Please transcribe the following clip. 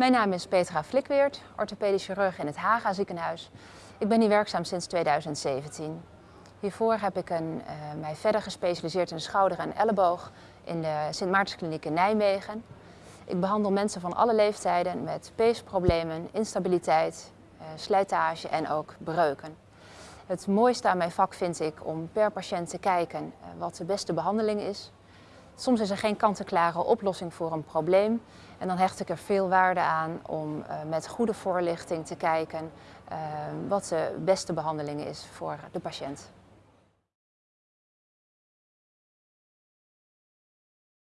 Mijn naam is Petra Flikweert, orthopedisch chirurg in het Haga ziekenhuis. Ik ben hier werkzaam sinds 2017. Hiervoor heb ik een, uh, mij verder gespecialiseerd in de schouder en elleboog in de Sint Maartenskliniek in Nijmegen. Ik behandel mensen van alle leeftijden met peesproblemen, instabiliteit, uh, slijtage en ook breuken. Het mooiste aan mijn vak vind ik om per patiënt te kijken uh, wat de beste behandeling is. Soms is er geen kant-en-klare oplossing voor een probleem. En dan hecht ik er veel waarde aan om uh, met goede voorlichting te kijken uh, wat de beste behandeling is voor de patiënt.